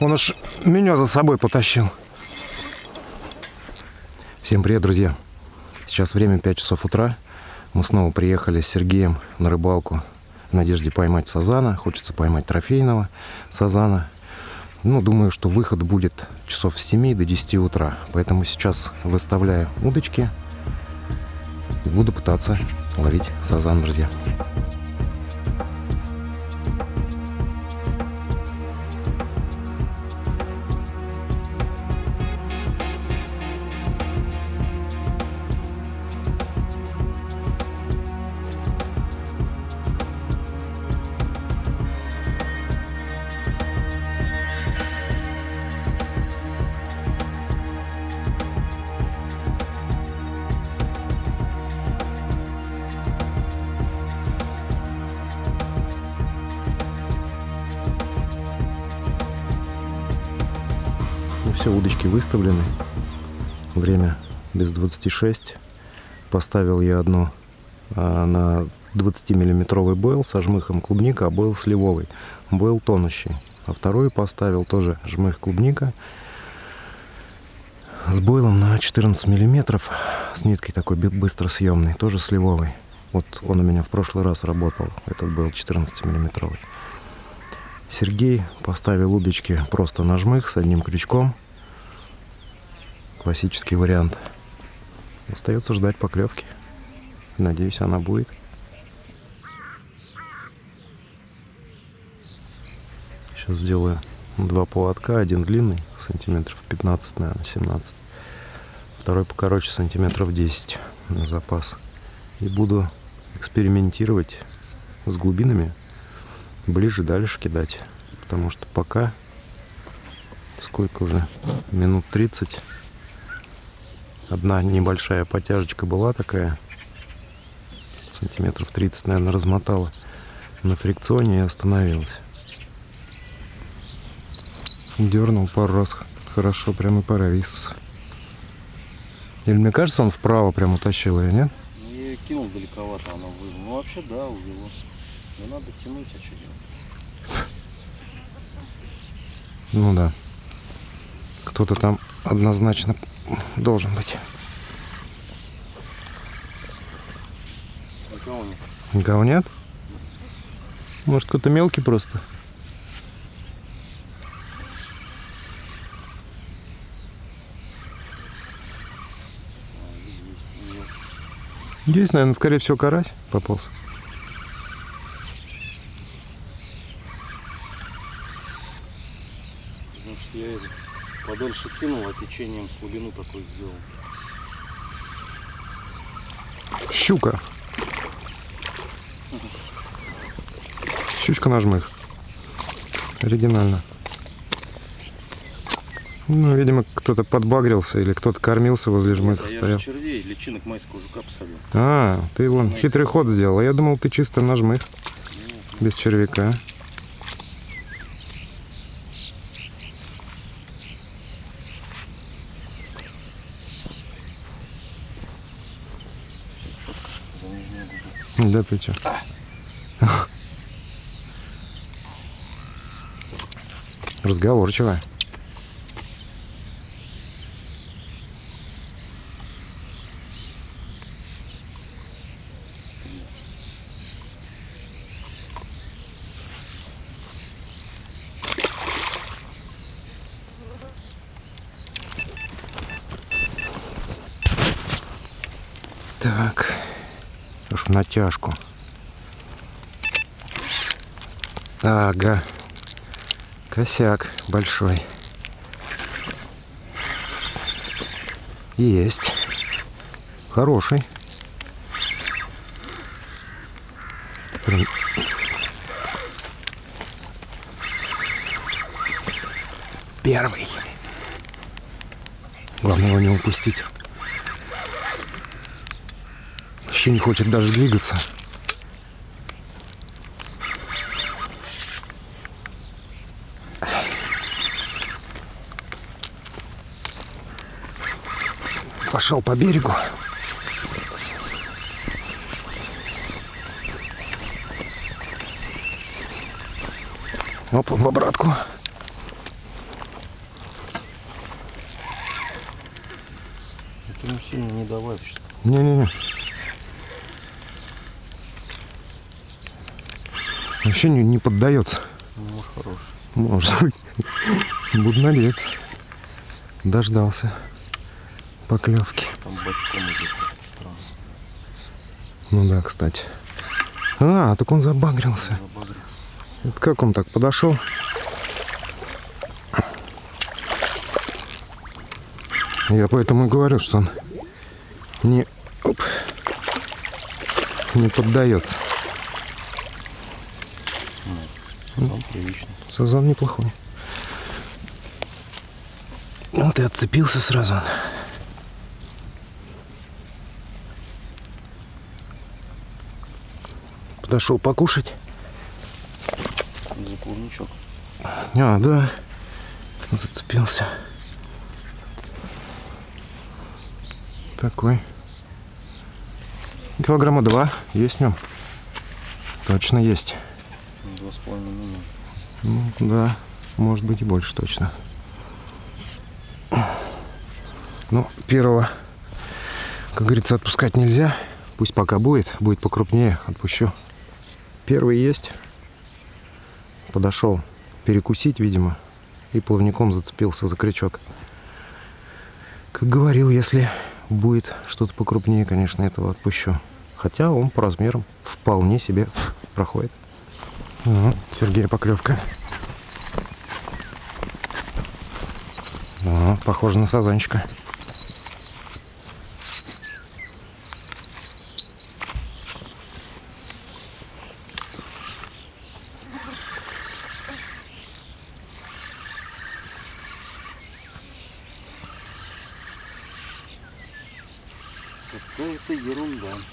Он аж меня за собой потащил. Всем привет, друзья. Сейчас время 5 часов утра. Мы снова приехали с Сергеем на рыбалку в надежде поймать сазана. Хочется поймать трофейного сазана. Ну, думаю, что выход будет часов с 7 до 10 утра. Поэтому сейчас выставляю удочки. И буду пытаться ловить сазан, друзья. Все, удочки выставлены. Время без 26. Поставил я одну а, на 20-миллиметровый бойл со жмыхом клубника, а бойл сливовый. Бойл тонущий. А вторую поставил тоже жмых клубника с бойлом на 14 миллиметров с ниткой такой быстро съемный, тоже сливовый. Вот он у меня в прошлый раз работал, этот был 14 миллиметровый. Сергей поставил удочки просто на жмых с одним крючком. Классический вариант. Остается ждать поклевки. Надеюсь, она будет. Сейчас сделаю два поводка. Один длинный, сантиметров 15, наверное, 17. Второй покороче, сантиметров 10 на запас. И буду экспериментировать с глубинами ближе дальше кидать. Потому что пока сколько уже? Минут 30. Одна небольшая потяжечка была такая. Сантиметров 30, наверное, размотала на фрикционе и остановилась. Дернул пару раз хорошо, прямо и повис. Или мне кажется, он вправо прям утащил ее, нет? Ну, я кинул далековато, она вывела. Ну, вообще, да, увело. Но надо тянуть, а что делать? Ну да. Кто-то там однозначно должен быть. Никого нет. Никого нет? Может, кто-то мелкий просто? Есть, наверное, скорее всего, карась пополз. Значит, я это подольше кинул, а течением слабину такой сделал. Щука. Щучка на жмых. Оригинально. Ну, видимо, кто-то подбагрился или кто-то кормился возле жмыха а я стоял. же червей, личинок майского жука посадил. А, ты вон Знаете, хитрый ход сделал. А Я думал, ты чисто на жмых, Нет, без червяка. за нижнюю губу. Да ты чё? Разговорчивая. Так, натяжку. Ага, косяк большой. Есть. Хороший. Прям- Первый. Главное его не упустить вообще не хочет даже двигаться. Пошел по берегу. Оп, в обратку. Ты ему сильно не давай. Не-не-не. Вообще не, не поддается. Ну, может, хороший. Может быть. Буду надеяться. Дождался поклевки. Там бочком идет. Странно. Ну да, кстати. А, так он забагрился. Забагрился. Это как он так подошел? Я поэтому и говорю, что он не, оп, не поддается. Он приличный. Сазан неплохой. Вот и отцепился сразу. Подошел покушать. За клубничок. А, да. Зацепился. Такой. Килограмма два есть в нем. Точно есть. Два с половиной. Ну, да, может быть и больше точно. Ну, первого, как говорится, отпускать нельзя. Пусть пока будет, будет покрупнее, отпущу. Первый есть. Подошел перекусить, видимо, и плавником зацепился за крючок. Как говорил, если будет что-то покрупнее, конечно, этого отпущу. Хотя он по размерам вполне себе проходит. Ну, Сергея поклевка. Ну, похоже на сазанчика.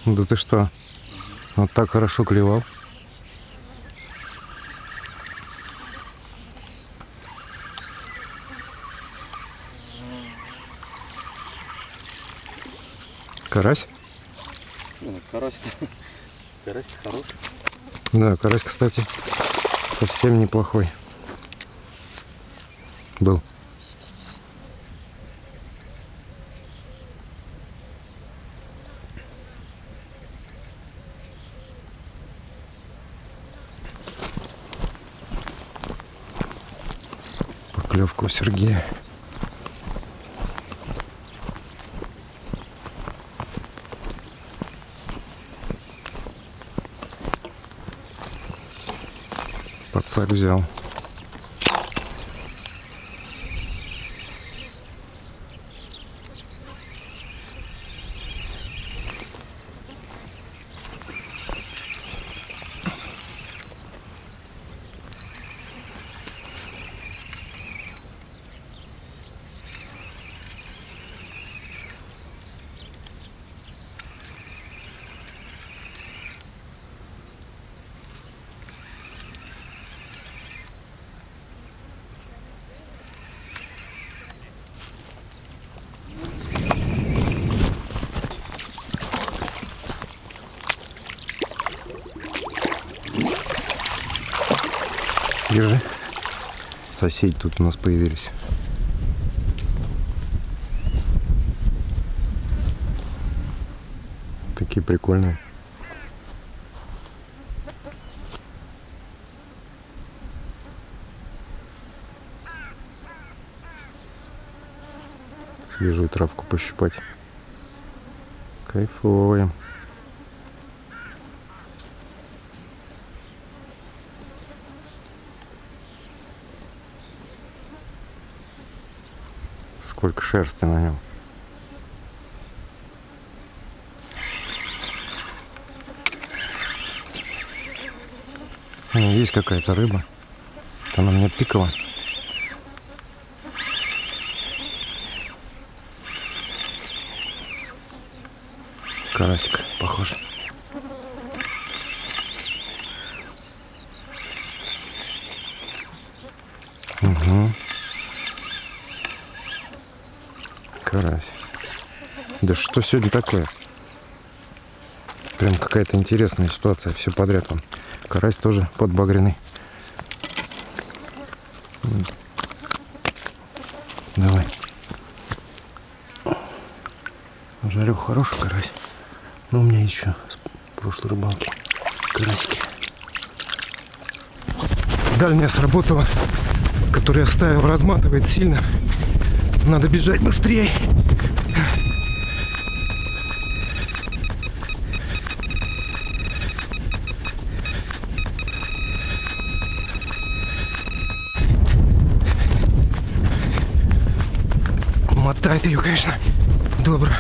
Да ты что? Вот так хорошо клевал. Карась? Карась-то. Карась-то хороший. Да, карась, кстати, совсем неплохой. Был. Поклевка у Сергея. Подсак взял. Держи. Соседи тут у нас появились. Такие прикольные. Свежую травку пощипать. Кайфовые. Сколько шерсти на нем. Ну, есть какая-то рыба. Она мне пикала. Карасик, похоже. Угу. Карась. Да что сегодня такое? Прям какая-то интересная ситуация. Все подряд он. Карась тоже подбагренный. Давай. жарю хороший карась. Но у меня еще с прошлой рыбалки карасики. Дальняя сработала, которую я ставил, разматывает сильно. Надо бежать быстрее. Ее, конечно, добро.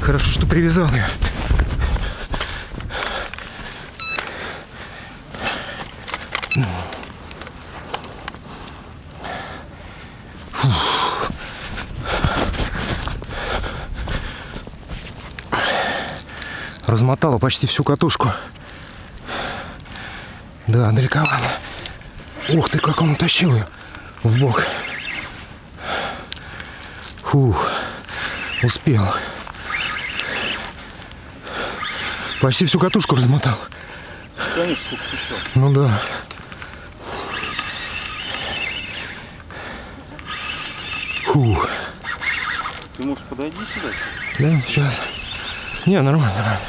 Хорошо, что привязал ее. Размотала почти всю катушку. Да, далековато. Ух ты, как он утащил ее в бок. Фух, успел. Почти всю катушку размотал. Конечно, сколько еще. Ну да. Фух. Ты можешь подойди сюда? Да, сейчас. Не, нормально, нормально.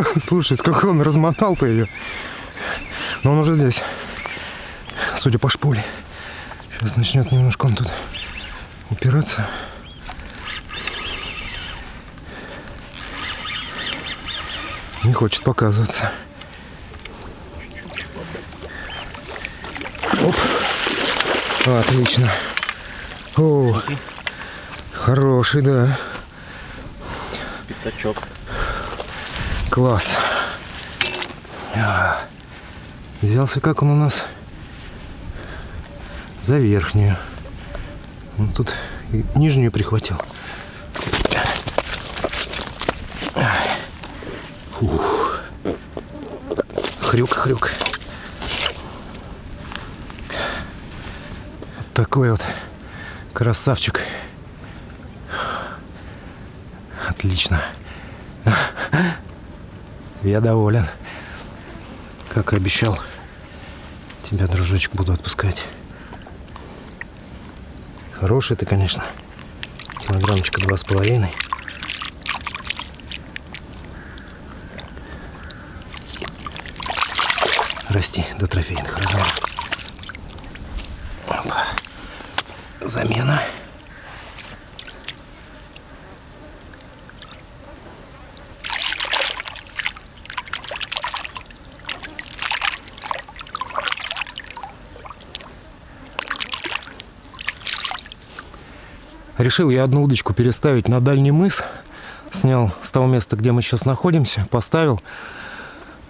Слушай, сколько он размотал-то ее. Но он уже здесь. Судя по шпуле. Сейчас начнет немножко он тут упираться. Не хочет показываться. Оп. Отлично. О, хороший, да. Пятачок. Класс. А, Взялся как он у нас за верхнюю. Он тут нижнюю прихватил. Фух. Хрюк-хрюк. Вот такой вот красавчик. Отлично. Я доволен. Как и обещал, тебя, дружочек, буду отпускать. Хороший ты, конечно. Килограммчика два с половиной. Расти до трофейных размеров. Замена. Решил я одну удочку переставить на дальний мыс. Снял с того места, где мы сейчас находимся, поставил.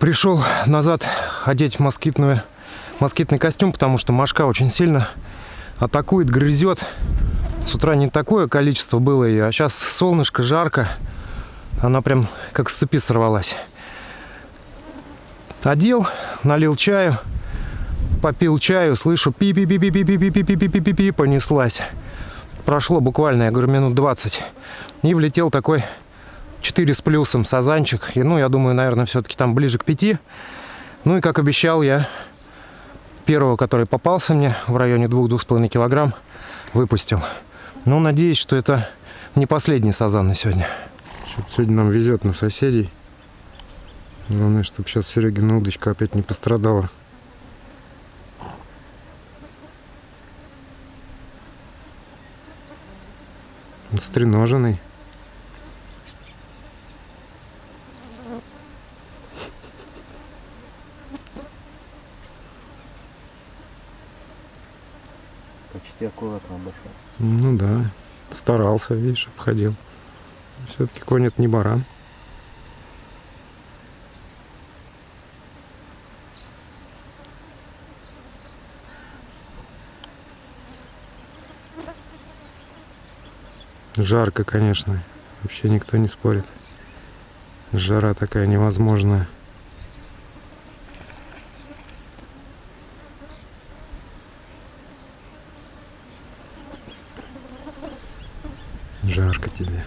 Пришел назад одеть москитную, москитный костюм, потому что мошка очень сильно атакует, грызет. С утра не такое количество было ее, а сейчас солнышко, жарко. Она прям как с цепи сорвалась. Одел, налил чаю, попил чаю, слышу пи пи пи пи пи пи пи пи пи пи пи пи понеслась. Прошло буквально, я говорю, минут 20. И влетел такой 4 с плюсом сазанчик. И, ну, я думаю, наверное, все-таки там ближе к 5. Ну и, как обещал, я первого, который попался мне в районе 2-2,5 килограмм, выпустил. Ну, надеюсь, что это не последний сазан на сегодня. Сегодня нам везет на соседей. Главное, чтобы сейчас Серегина удочка опять не пострадала. Стреноженный. Почти аккуратно обошел. Ну да, старался, видишь, обходил. Все-таки конь это не баран. Жарко, конечно. Вообще никто не спорит. Жара такая невозможная. Жарко тебе.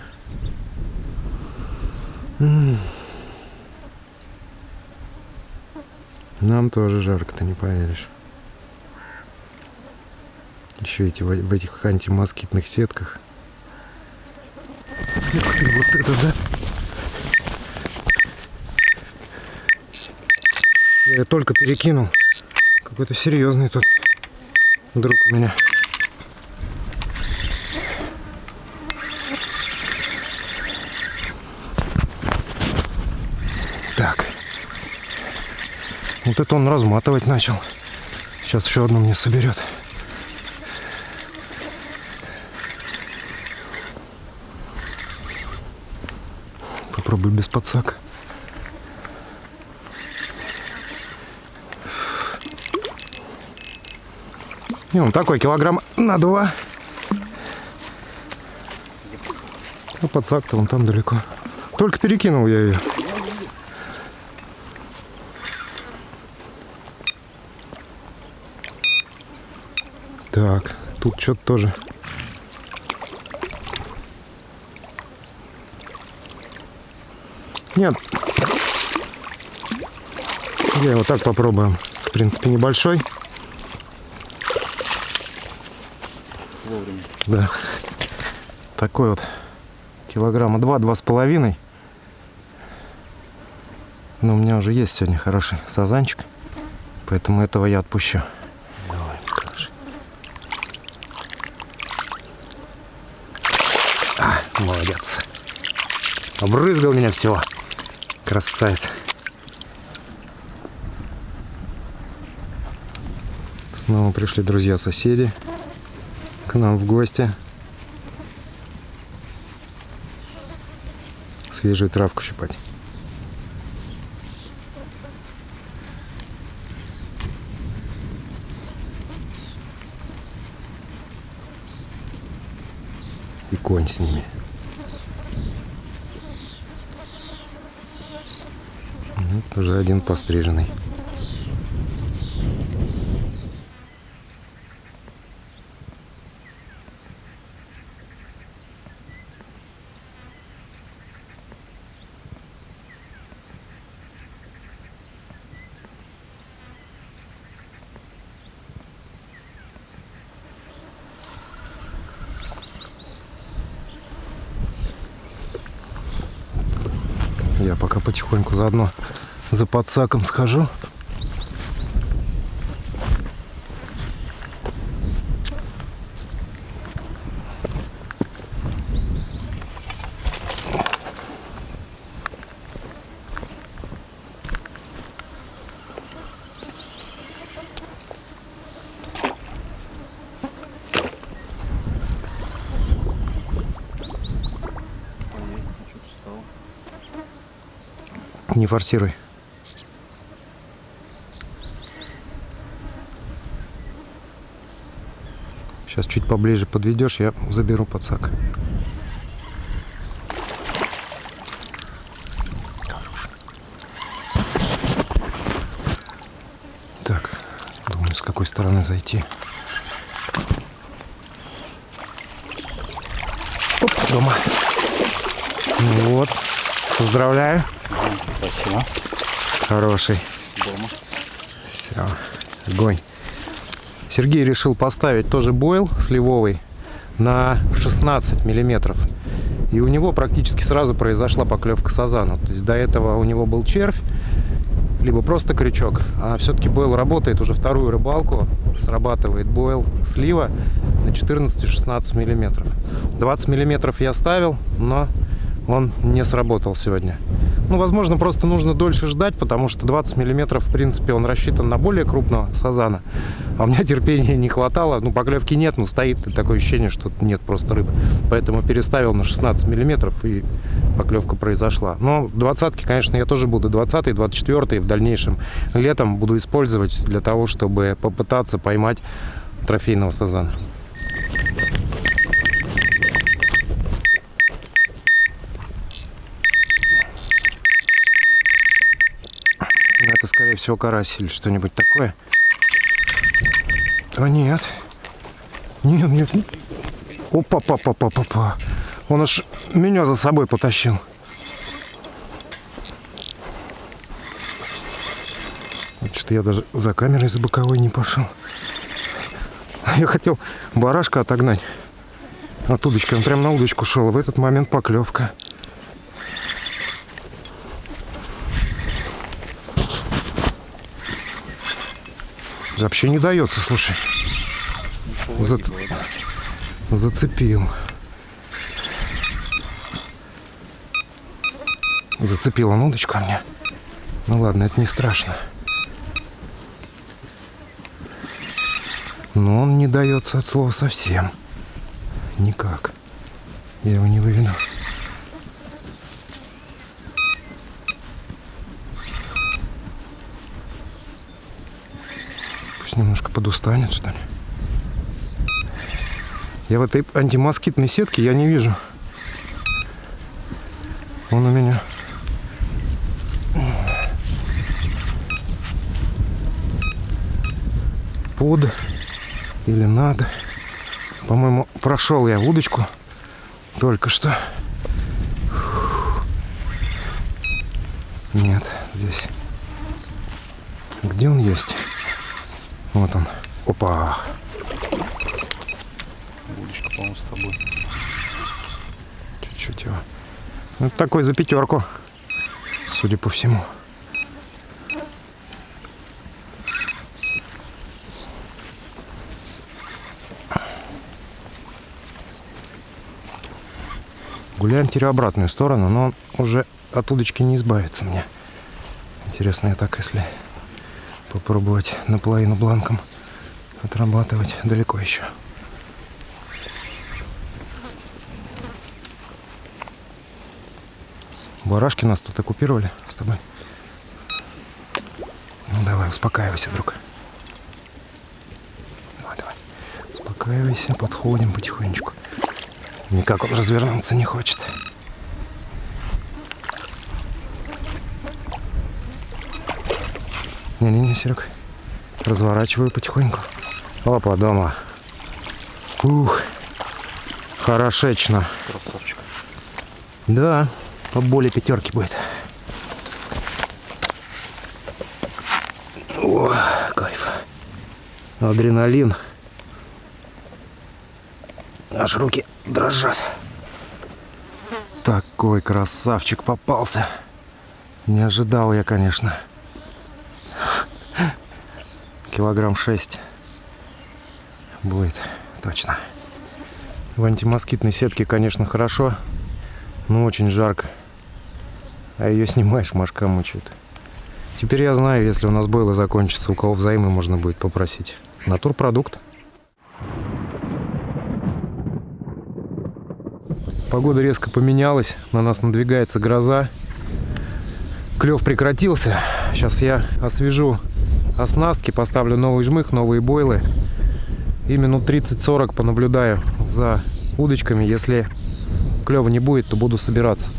Нам тоже жарко, ты не поверишь. Еще эти в этих антимоскитных сетках. Вот это да! Я только перекинул. Какой-то серьезный тут друг у меня. Так. Вот это он разматывать начал. Сейчас еще одну мне соберет. Попробуй без подсака. Не, он такой килограмм на два. А подсак-то он там далеко. Только перекинул я ее. Так, тут что-то тоже. Нет. Я его так попробуем. В принципе, небольшой. Вовремя. Да. Такой вот килограмма два, два с половиной. Но у меня уже есть сегодня хороший сазанчик. Поэтому этого я отпущу. Давай, хороший. А, молодец. Обрызгал меня всего. Красавец. Снова пришли друзья-соседи к нам в гости. Свежую травку щипать. И конь с ними. Вот уже один постриженный. Я пока потихоньку заодно за подсаком схожу. Не форсируй. Сейчас чуть поближе подведешь, я заберу подсак. Так, думаю, с какой стороны зайти. Оп, дома. Ну вот, поздравляю. Спасибо. Хороший. Дома. Все, огонь. Сергей решил поставить тоже бойл сливовый на 16 миллиметров. И у него практически сразу произошла поклевка сазана. То есть до этого у него был червь, либо просто крючок. А все-таки бойл работает уже вторую рыбалку. Срабатывает бойл слива на 14-16 миллиметров. 20 миллиметров я ставил, но он не сработал сегодня. Ну, возможно, просто нужно дольше ждать, потому что 20 миллиметров, в принципе, он рассчитан на более крупного сазана. А у меня терпения не хватало. Ну, поклевки нет, но стоит такое ощущение, что нет просто рыбы. Поэтому переставил на 16 миллиметров, и поклевка произошла. Но двадцатки, конечно, я тоже буду 20 24 в дальнейшем летом буду использовать для того, чтобы попытаться поймать трофейного сазана. Ну, Это, скорее всего, карась или что-нибудь такое. А нет. Нет, нет. Опа, па, па, па, па, па. Он аж меня за собой потащил. Что-то я даже за камерой за боковой не пошел. Я хотел барашка отогнать от удочки. Он прям на удочку шел. В этот момент поклевка. Вообще не дается, слушай. За- Зацепил. Зацепил он удочку мне. Ну ладно, это не страшно. Но он не дается от слова совсем. Никак. Я его не выведу. Пусть немножко подустанет, что ли. Я в этой антимоскитной сетке я не вижу. Он у меня. Под или надо. По-моему, прошел я удочку только что. Нет, здесь. Где он есть? Вот он. Опа. Удочка, по-моему, с тобой. Чуть-чуть его. Ну, такой за пятерку, судя по всему. Гуляем теперь обратную сторону, но он уже от удочки не избавится мне. Интересно, я так, если попробовать наполовину бланком отрабатывать, далеко еще. Барашки нас тут оккупировали с тобой. Ну давай, успокаивайся, друг. Давай, давай. Успокаивайся, подходим потихонечку. Никак он развернуться не хочет. Не-не-не, Серег. Разворачиваю потихоньку. Опа, дома. Ух. Хорошечно. Красавчик. Да, по более пятерки будет. О, кайф. Адреналин. Аж руки дрожат. Такой красавчик попался. Не ожидал я, конечно. Килограмм шесть будет, точно. В антимоскитной сетке, конечно, хорошо, но очень жарко. А ее снимаешь, мошка мучает. Теперь я знаю, если у нас бойлы закончится, у кого взаймы можно будет попросить. Натурпродукт. Погода резко поменялась, на нас надвигается гроза. Клев прекратился. Сейчас я освежу оснастки, поставлю новый жмых, новые бойлы. И минут 30-40 понаблюдаю за удочками. Если клева не будет, то буду собираться.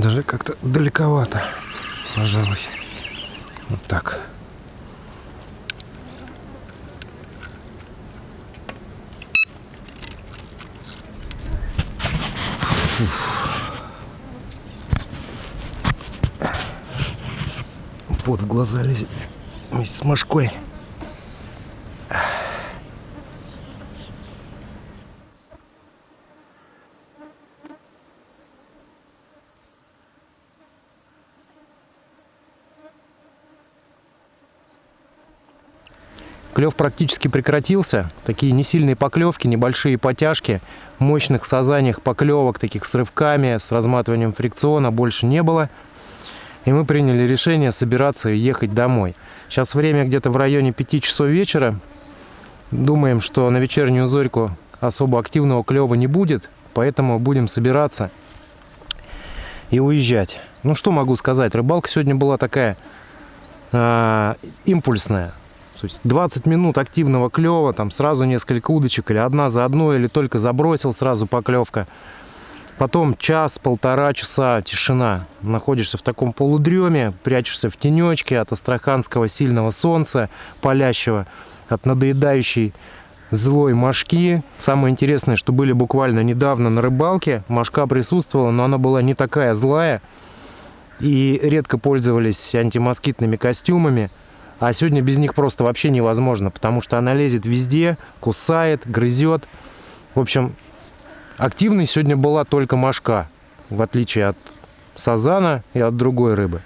Даже как-то далековато, пожалуй. Вот так. Под глаза лезет вместе с мошкой. Клев практически прекратился. Такие несильные поклевки, небольшие потяжки. Мощных сазаниях поклевок, таких с рывками, с разматыванием фрикциона больше не было. И мы приняли решение собираться и ехать домой. Сейчас время где-то в районе 5 часов вечера. Думаем, что на вечернюю зорьку особо активного клева не будет. Поэтому будем собираться и уезжать. Ну что могу сказать, рыбалка сегодня была такая э, импульсная. То есть 20 минут активного клева, там сразу несколько удочек, или одна за одной, или только забросил сразу поклевка. Потом час-полтора часа тишина. Находишься в таком полудреме, прячешься в тенечке от астраханского сильного солнца, палящего, от надоедающей злой мошки. Самое интересное, что были буквально недавно на рыбалке. Мошка присутствовала, но она была не такая злая. И редко пользовались антимоскитными костюмами. А сегодня без них просто вообще невозможно, потому что она лезет везде, кусает, грызет. В общем, активной сегодня была только мошка, в отличие от сазана и от другой рыбы.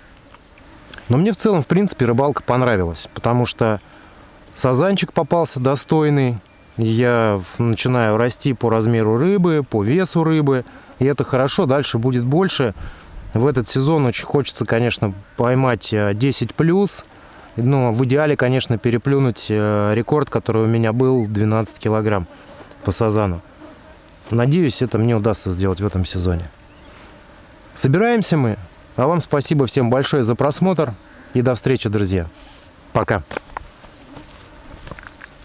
Но мне в целом, в принципе, рыбалка понравилась, потому что сазанчик попался достойный. Я начинаю расти по размеру рыбы, по весу рыбы, и это хорошо, дальше будет больше. В этот сезон очень хочется, конечно, поймать 10 э, плюс, ну, в идеале, конечно, переплюнуть э, рекорд, который у меня был 12 килограмм по сазану. Надеюсь, это мне удастся сделать в этом сезоне. Собираемся мы. А вам спасибо всем большое за просмотр. И до встречи, друзья. Пока.